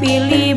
别离。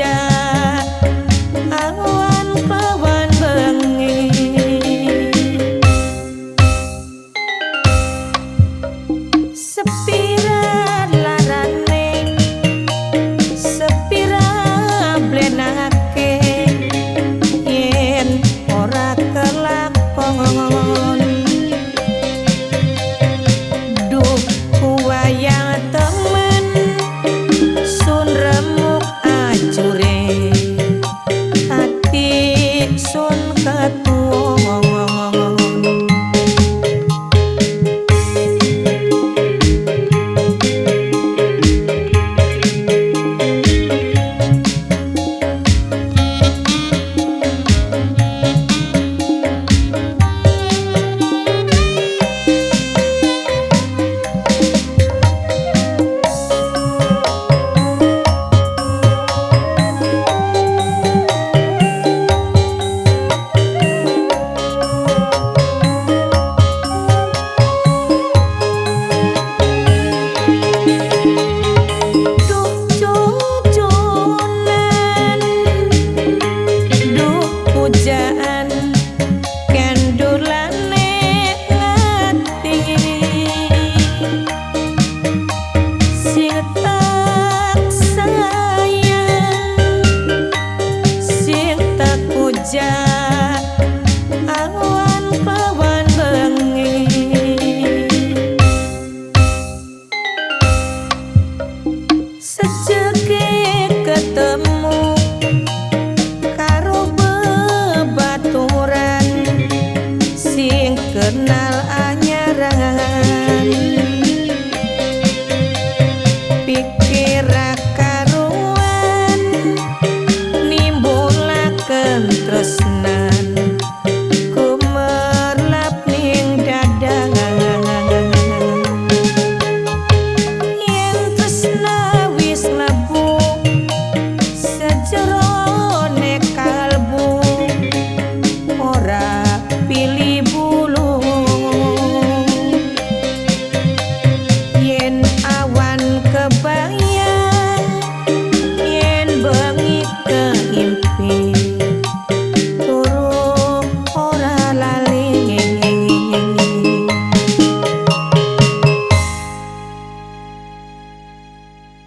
家。senja awan pawan bengi sejak ketemu karo bebaturan. Sing kenal anyaran